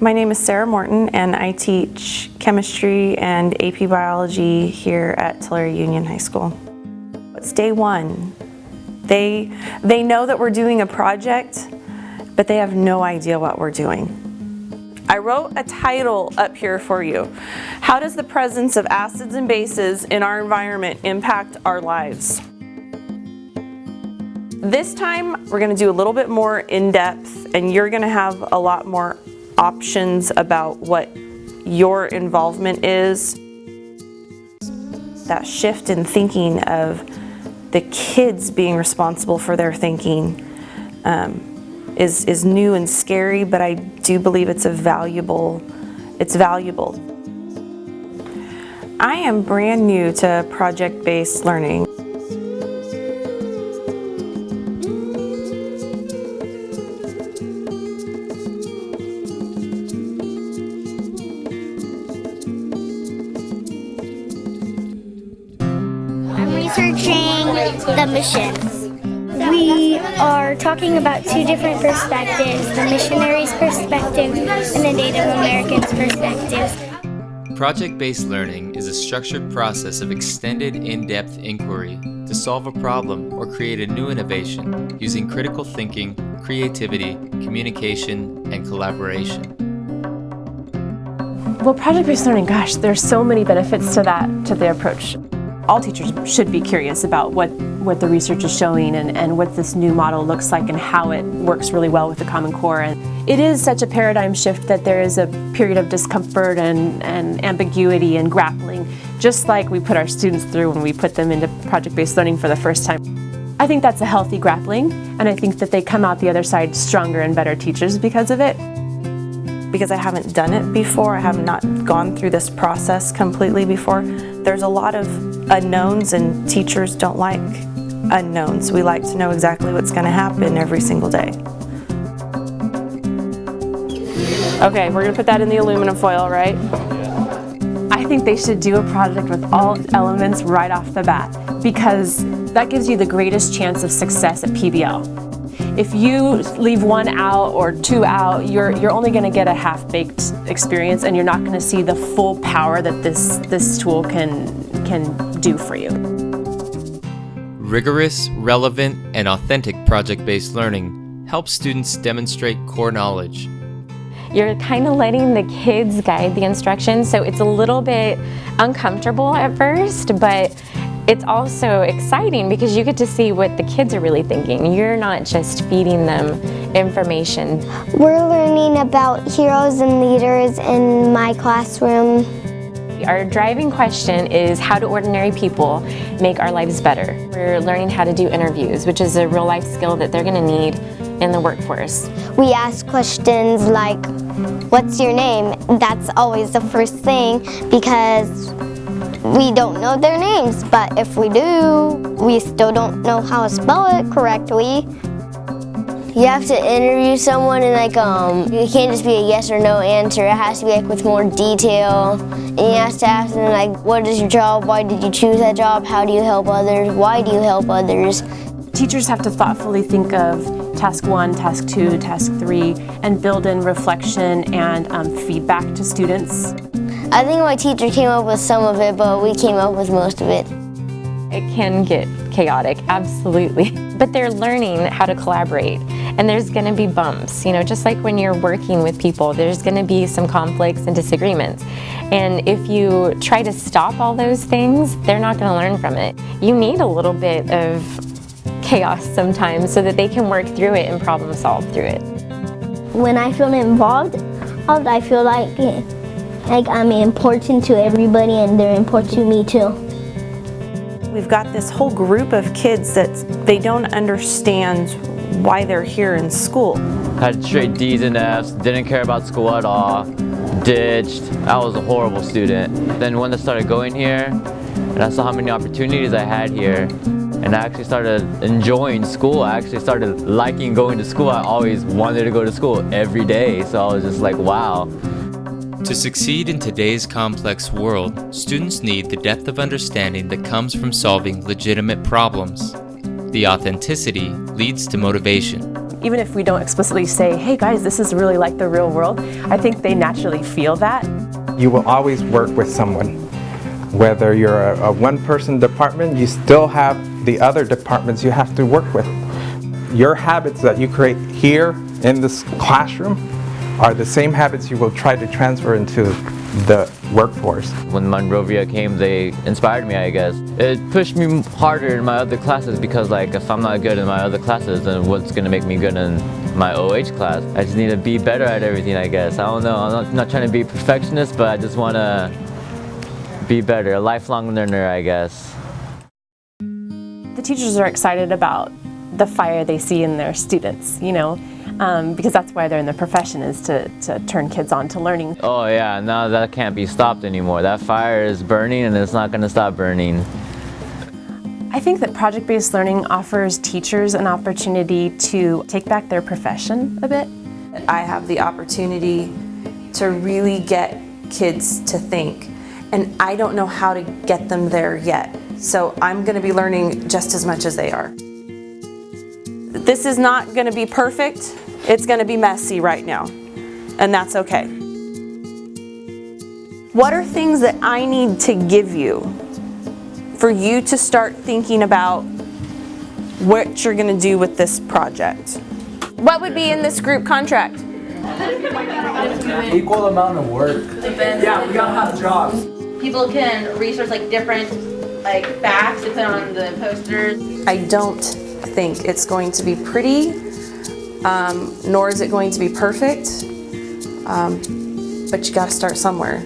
My name is Sarah Morton and I teach chemistry and AP biology here at Tulare Union High School. It's day one. They, they know that we're doing a project, but they have no idea what we're doing. I wrote a title up here for you. How does the presence of acids and bases in our environment impact our lives? This time, we're gonna do a little bit more in-depth and you're gonna have a lot more options about what your involvement is. That shift in thinking of the kids being responsible for their thinking um, is, is new and scary, but I do believe it's a valuable, it's valuable. I am brand new to project-based learning. Researching the missions. We are talking about two different perspectives, the missionaries' perspective and the Native Americans' perspective. Project-based learning is a structured process of extended in-depth inquiry to solve a problem or create a new innovation using critical thinking, creativity, communication, and collaboration. Well, project-based learning, gosh, there's so many benefits to that, to the approach all teachers should be curious about what, what the research is showing and, and what this new model looks like and how it works really well with the Common Core. And it is such a paradigm shift that there is a period of discomfort and, and ambiguity and grappling, just like we put our students through when we put them into project-based learning for the first time. I think that's a healthy grappling, and I think that they come out the other side stronger and better teachers because of it because I haven't done it before, I have not gone through this process completely before, there's a lot of unknowns and teachers don't like unknowns. We like to know exactly what's going to happen every single day. Okay, we're going to put that in the aluminum foil, right? I think they should do a project with all elements right off the bat because that gives you the greatest chance of success at PBL. If you leave one out or two out, you're, you're only going to get a half-baked experience and you're not going to see the full power that this, this tool can, can do for you. Rigorous, relevant, and authentic project-based learning helps students demonstrate core knowledge. You're kind of letting the kids guide the instruction so it's a little bit uncomfortable at first, but it's also exciting because you get to see what the kids are really thinking. You're not just feeding them information. We're learning about heroes and leaders in my classroom. Our driving question is how do ordinary people make our lives better? We're learning how to do interviews, which is a real life skill that they're going to need in the workforce. We ask questions like, what's your name? That's always the first thing because we don't know their names, but if we do, we still don't know how to spell it correctly. You have to interview someone and like um it can't just be a yes or no answer. It has to be like with more detail. And you have to ask them like what is your job? Why did you choose that job? How do you help others? Why do you help others? Teachers have to thoughtfully think of task one, task two, task three, and build in reflection and um, feedback to students. I think my teacher came up with some of it, but we came up with most of it. It can get chaotic, absolutely. But they're learning how to collaborate. And there's going to be bumps, you know, just like when you're working with people, there's going to be some conflicts and disagreements. And if you try to stop all those things, they're not going to learn from it. You need a little bit of chaos sometimes so that they can work through it and problem solve through it. When I feel involved, I feel like like I'm important to everybody and they're important to me too. We've got this whole group of kids that they don't understand why they're here in school. Had straight D's and F's, didn't care about school at all, ditched. I was a horrible student. Then when I started going here, and I saw how many opportunities I had here, and I actually started enjoying school. I actually started liking going to school. I always wanted to go to school every day, so I was just like, wow. To succeed in today's complex world, students need the depth of understanding that comes from solving legitimate problems. The authenticity leads to motivation. Even if we don't explicitly say, hey guys, this is really like the real world, I think they naturally feel that. You will always work with someone. Whether you're a, a one-person department, you still have the other departments you have to work with. Your habits that you create here in this classroom are the same habits you will try to transfer into the workforce. When Monrovia came, they inspired me, I guess. It pushed me harder in my other classes because like if I'm not good in my other classes, then what's gonna make me good in my OH class? I just need to be better at everything, I guess. I don't know, I'm not, not trying to be perfectionist, but I just wanna be better, a lifelong learner, I guess. The teachers are excited about the fire they see in their students, you know, um, because that's why they're in the profession is to, to turn kids on to learning. Oh yeah, now that can't be stopped anymore. That fire is burning and it's not gonna stop burning. I think that project-based learning offers teachers an opportunity to take back their profession a bit. I have the opportunity to really get kids to think, and I don't know how to get them there yet. So I'm going to be learning just as much as they are. This is not going to be perfect. It's going to be messy right now, and that's okay. What are things that I need to give you for you to start thinking about what you're going to do with this project? What would be in this group contract? Equal amount of work. Yeah, we gotta have jobs. People can research like different like facts to put on the posters. I don't think it's going to be pretty, um, nor is it going to be perfect, um, but you gotta start somewhere.